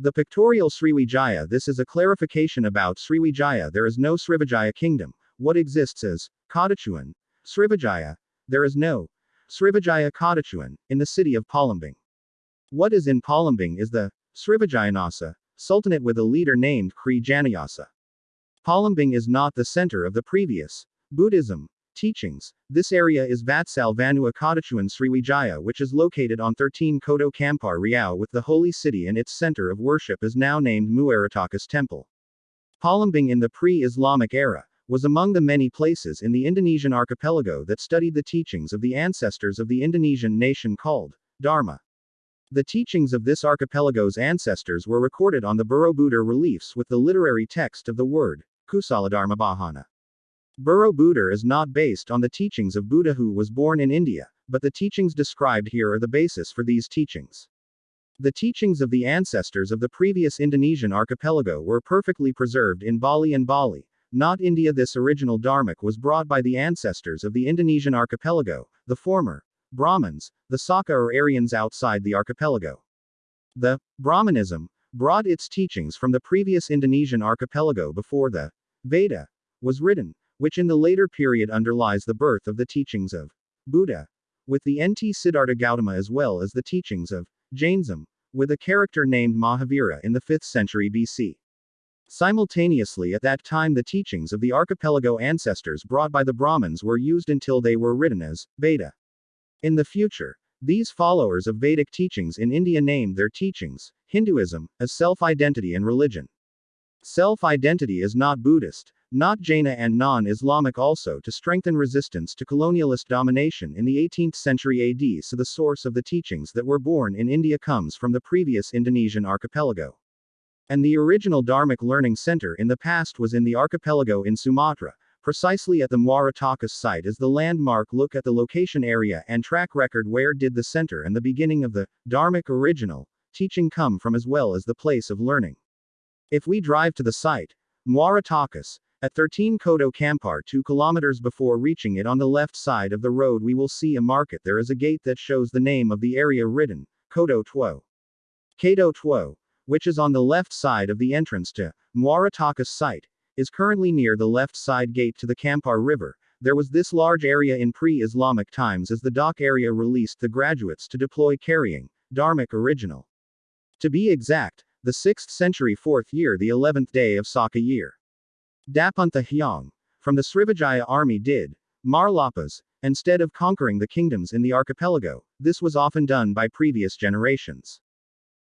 The pictorial Sriwijaya This is a clarification about Sriwijaya. There is no Srivijaya kingdom. What exists is Kadachuan, Srivijaya. There is no Srivijaya Kadachuan in the city of Palembang. What is in Palembang is the Srivijayanasa Sultanate with a leader named Kri Janayasa. Palembang is not the center of the previous Buddhism teachings. This area is Vatsal Vanua Kadachuan Sriwijaya, which is located on 13 Kodo Kampar Riau with the holy city and its center of worship is now named Muara Takus Temple. Palembang in the pre-Islamic era was among the many places in the Indonesian archipelago that studied the teachings of the ancestors of the Indonesian nation called Dharma. The teachings of this archipelago's ancestors were recorded on the Borobudur reliefs with the literary text of the word, Kusaladharma Bahana. Borobudur is not based on the teachings of Buddha who was born in India, but the teachings described here are the basis for these teachings. The teachings of the ancestors of the previous Indonesian archipelago were perfectly preserved in Bali and Bali, not India. This original Dharmic was brought by the ancestors of the Indonesian archipelago, the former, Brahmins, the Saka or Aryans outside the archipelago. The Brahmanism brought its teachings from the previous Indonesian archipelago before the Veda was written, which in the later period underlies the birth of the teachings of Buddha, with the Nt Siddhartha Gautama as well as the teachings of Jainism, with a character named Mahavira in the 5th century BC. Simultaneously at that time the teachings of the archipelago ancestors brought by the Brahmins were used until they were written as Veda. In the future, these followers of Vedic teachings in India named their teachings, Hinduism, as self-identity and religion. Self-identity is not Buddhist, not Jaina and non-Islamic also to strengthen resistance to colonialist domination in the 18th century AD so the source of the teachings that were born in India comes from the previous Indonesian archipelago. And the original Dharmic learning center in the past was in the archipelago in Sumatra, precisely at the Muara Takus site is the landmark look at the location area and track record where did the center and the beginning of the Dharmic original teaching come from as well as the place of learning. If we drive to the site, Muara Takus, at 13 Kodo Kampar 2 kilometers before reaching it on the left side of the road we will see a market there is a gate that shows the name of the area written, Kodo Tuo. Kado Tuo, which is on the left side of the entrance to Muara Takus site, is currently near the left side gate to the Kampar River. There was this large area in pre-Islamic times as the dock area released the graduates to deploy carrying Dharmic original. To be exact, the 6th century 4th year the 11th day of Saka year. Dapunta Hyang, from the Srivijaya army did, Marlapas, instead of conquering the kingdoms in the archipelago, this was often done by previous generations.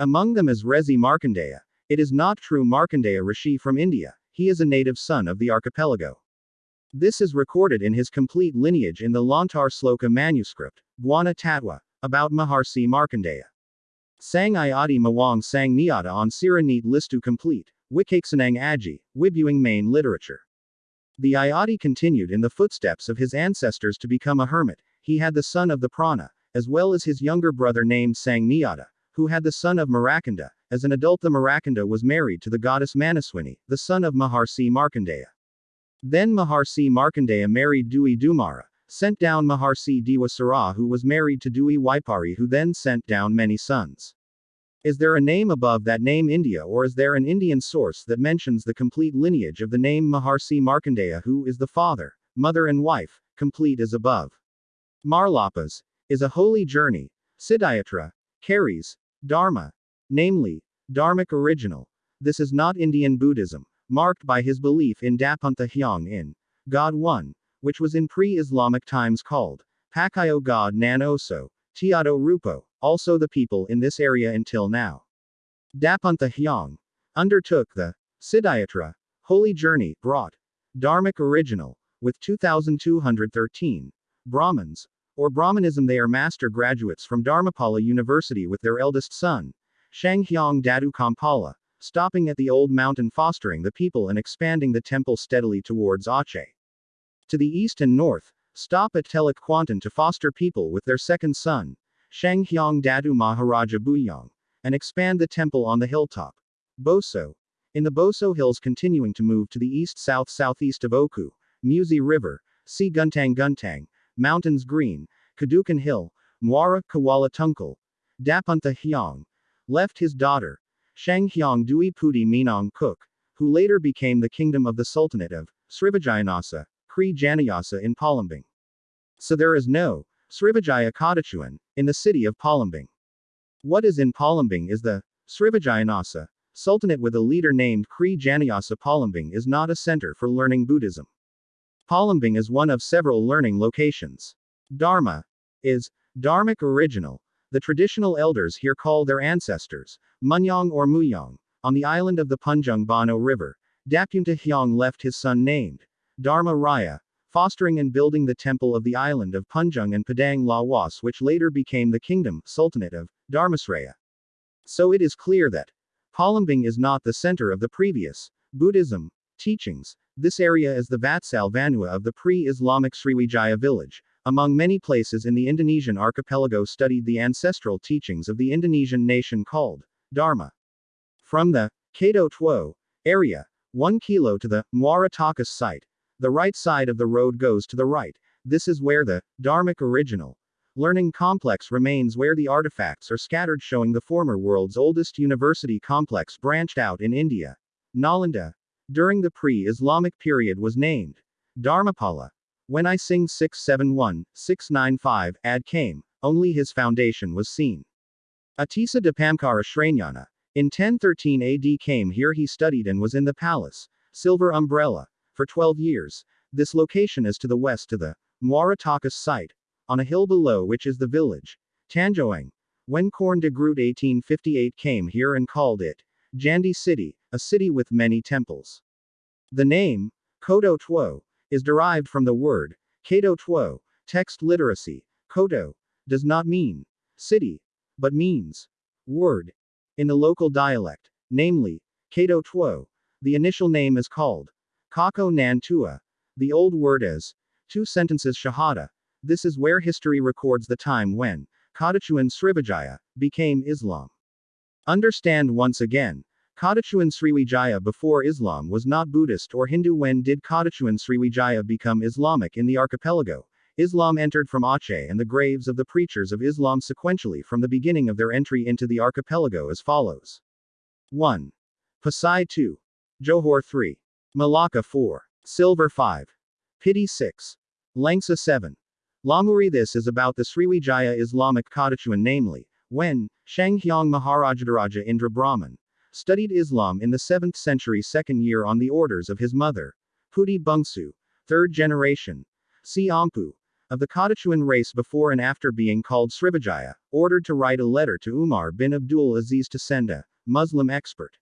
Among them is Resi Markandeya. It is not true Markandeya Rishi from India, he is a native son of the archipelago. This is recorded in his complete lineage in the Lantar Sloka manuscript, Buana Tatwa, about Maharsi Markandeya. Sang Iadi Mawang Sang Niata on Siranit Listu complete, Wikaksanang Aji, Wibuing main literature. The Ayati continued in the footsteps of his ancestors to become a hermit. He had the son of the Prana, as well as his younger brother named Sangniata, who had the son of Marakanda. As an adult, the Marakanda was married to the goddess Manaswini, the son of Maharsi Markandeya. Then Maharsi Markandeya married Dewi Dumara, sent down Maharsi Diwasara, who was married to Dewi Waipari, who then sent down many sons. Is there a name above that name India or is there an Indian source that mentions the complete lineage of the name Maharsi Markandeya who is the father, mother and wife, complete as above? Marlapas is a holy journey. Siddhayatra carries Dharma, namely, Dharmic original. This is not Indian Buddhism, marked by his belief in Dapunta Hyang in God One, which was in pre-Islamic times called Pakayo God Nan Oso, Tiado Rupo, also the people in this area until now. Dapunta Hyang undertook the Siddhayatra holy journey, brought Dharmic original, with 2,213 Brahmins, or Brahmanism. They are master graduates from Dharmapala University with their eldest son, Shanghyang Dadu Kampala, stopping at the old mountain fostering the people and expanding the temple steadily towards Aceh. To the east and north, stop at Teluk to foster people with their second son, Shanghyang Dadu Maharaja Buyang, and expand the temple on the hilltop. Boso. In the Boso Hills continuing to move to the east-south-southeast of Oku, Musi River, See Guntang Guntang, Mountains Green, Kadukan Hill, Muara Kawala Tungkal, Dapunta Hyang, left his daughter, Shanghyang Dui Puti Minong Kuk, who later became the kingdom of the Sultanate of Srivijayanasa, Kri Janayasa in Palembang. So there is no Srivijaya Kadachuan in the city of Palembang. What is in Palembang is the Srivijayanasa Sultanate with a leader named Kri Janayasa Palembang is not a center for learning Buddhism. Palembang is one of several learning locations. Dharma is Dharmic original. The traditional elders here call their ancestors Munyong or Muyong. On the island of the Punjung Bano River, Dapunta Hyang left his son named Dharma Raya, fostering and building the temple of the island of Punjung and Padang Lawas, which later became the kingdom, Sultanate of Dharmasraya. So it is clear that Palembang is not the center of the previous Buddhism teachings. This area is the Vatsal Vanua of the pre-Islamic Sriwijaya village. Among many places in the Indonesian archipelago studied the ancestral teachings of the Indonesian nation called Dharma. From the Kato Tuo area, 1 kilo to the Muara Takus site, the right side of the road goes to the right. This is where the Dharmic original learning complex remains where the artifacts are scattered showing the former world's oldest university complex branched out in India. Nalanda, during the pre-Islamic period was named Dharmapala. When I-Tsing 671, 695, ad came, only his foundation was seen. Atisa Dipamkara Shranyana, in 1013 AD came here he studied and was in the palace, Silver Umbrella, for 12 years. This location is to the west to the Muara Takus site, on a hill below which is the village, Tanjoang. When Corn de Groot 1858 came here and called it Jandi City, a city with many temples. The name, Kodo Tuo, is derived from the word, Kato Tuo, text literacy, Kodo, does not mean city, but means word. In the local dialect, namely, Kato Tuo, the initial name is called Kako Nan Tua, the old word is two sentences Shahada, this is where history records the time when Kadachuan Srivijaya became Islam. Understand once again, Kadachuan Sriwijaya before Islam was not Buddhist or Hindu. When did Kadachuan Sriwijaya become Islamic in the archipelago? Islam entered from Aceh and the graves of the preachers of Islam sequentially from the beginning of their entry into the archipelago as follows 1. Pasai 2. Johor 3. Malacca 4. Silver 5. Pity 6. Langsa 7. Lamuri This is about the Sriwijaya Islamic Kadachuan namely, when, Shanghyang Maharajadaraja Indra Brahman, studied Islam in the 7th century second year on the orders of his mother, Puti Bungsu, third generation, Si Ampu, of the Kadachuan race before and after being called Srivijaya, ordered to write a letter to Umar bin Abdul Aziz Tasenda, Muslim expert.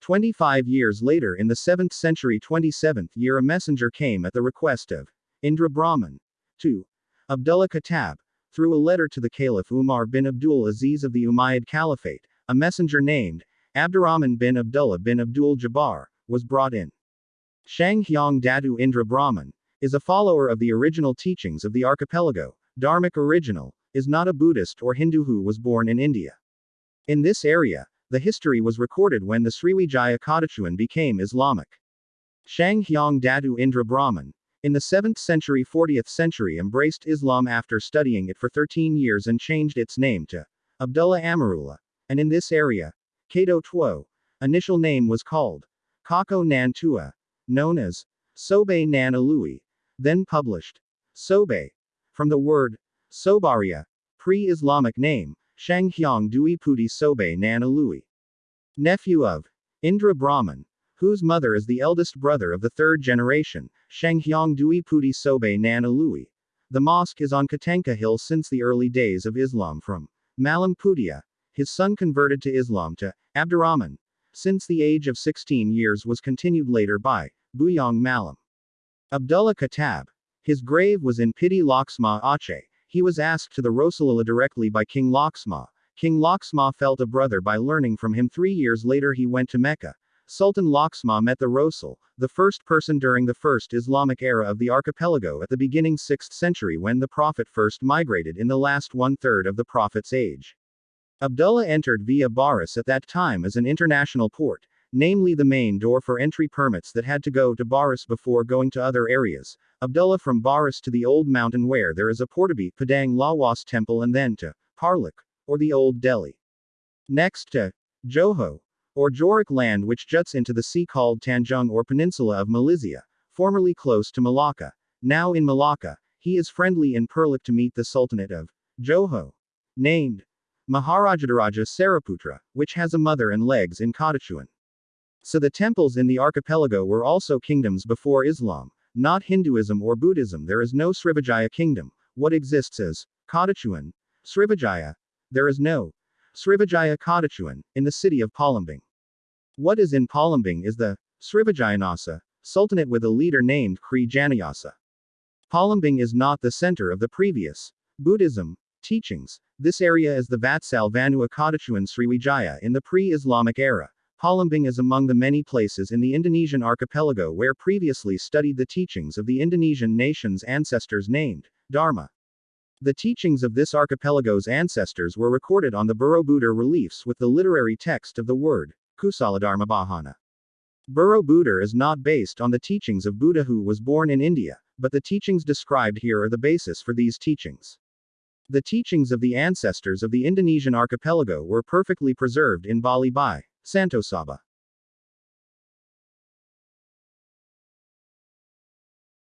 25 years later in the 7th century 27th year a messenger came at the request of Indra Brahman, to Abdullah Khattab, through a letter to the Caliph Umar bin Abdul Aziz of the Umayyad Caliphate, a messenger named Abdurrahman bin Abdullah bin Abdul Jabbar, was brought in. Shang Hyang Dadu Indra Brahman, is a follower of the original teachings of the archipelago, Dharmic original, is not a Buddhist or Hindu who was born in India. In this area, the history was recorded when the Sriwijaya Kadachuan became Islamic. Shang Hyang Dadu Indra Brahman, in the 7th century 40th century embraced Islam after studying it for 13 years and changed its name to Abdullah Amarullah, and in this area, Kato Tuo, initial name was called Kako Nan Tua, known as Sobe Nan Alui, then published Sobe, from the word Sobaria, pre-Islamic name, Shanghyang Dui Puti Sobe Nan Alui. Nephew of Indra Brahman, whose mother is the eldest brother of the third generation, Shanghyang Dui Puti Sobe Nan. The mosque is on Katanka Hill since the early days of Islam from Malam Putia. His son converted to Islam to Abdurrahman. Since the age of 16 years was continued later by Buyong Malam. Abdullah Khattab. His grave was in Piti Laksma Aceh. He was asked to the Rasulullah directly by King Laksma. King Laksma felt a brother by learning from him three years later he went to Mecca. Sultan Laksma met the Rasul, the first person during the first Islamic era of the archipelago at the beginning 6th century when the Prophet first migrated in the last one-third of the Prophet's age. Abdullah entered via Baris at that time as an international port, namely the main door for entry permits that had to go to Baris before going to other areas. Abdullah from Baris to the old mountain where there is a Portibi Padang Lawas temple and then to Parlik, or the old Delhi. Next to Johor, or Jorik land which juts into the sea called Tanjung or Peninsula of Malizia, formerly close to Malacca. Now in Malacca, he is friendly and Perlik to meet the Sultanate of Johor. Named Maharajadaraja Saraputra, which has a mother and legs in Kadachuan. So the temples in the archipelago were also kingdoms before Islam, not Hinduism or Buddhism. There is no Srivijaya kingdom. What exists is Kadachuan, Srivijaya. There is no Srivijaya Kadachuan in the city of Palembang. What is in Palembang is the Srivijayanasa Sultanate with a leader named Kri Janayasa. Palembang is not the center of the previous Buddhism teachings. This area is the Vatsal Vanua Kadachuan Sriwijaya in the pre-Islamic era. Palembang is among the many places in the Indonesian archipelago where previously studied the teachings of the Indonesian nation's ancestors named Dharma. The teachings of this archipelago's ancestors were recorded on the Borobudur reliefs with the literary text of the word, Kusaladharma Bahana. Borobudur is not based on the teachings of Buddha who was born in India, but the teachings described here are the basis for these teachings. The teachings of the ancestors of the Indonesian archipelago were perfectly preserved in Bali by Santosaba.